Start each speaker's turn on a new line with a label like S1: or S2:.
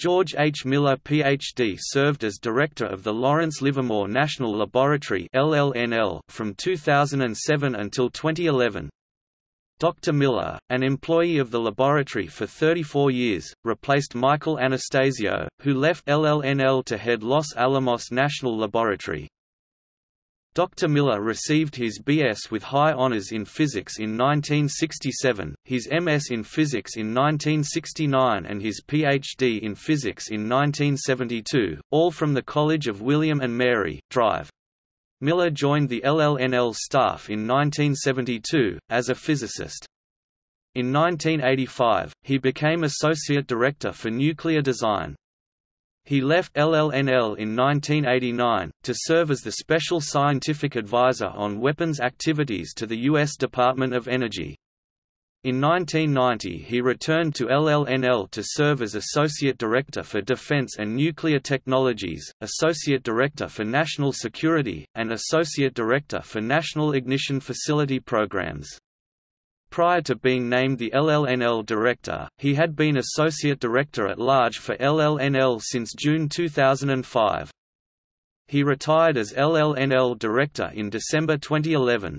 S1: George H. Miller Ph.D. served as director of the Lawrence Livermore National Laboratory from 2007 until 2011. Dr. Miller, an employee of the laboratory for 34 years, replaced Michael Anastasio, who left LLNL to head Los Alamos National Laboratory. Dr. Miller received his B.S. with high honors in physics in 1967, his M.S. in physics in 1969 and his Ph.D. in physics in 1972, all from the College of William and Mary, Drive. Miller joined the LLNL staff in 1972, as a physicist. In 1985, he became Associate Director for Nuclear Design. He left LLNL in 1989, to serve as the Special Scientific Advisor on Weapons Activities to the U.S. Department of Energy. In 1990 he returned to LLNL to serve as Associate Director for Defense and Nuclear Technologies, Associate Director for National Security, and Associate Director for National Ignition Facility Programs. Prior to being named the LLNL director, he had been associate director at large for LLNL since June 2005. He retired as LLNL director in December 2011.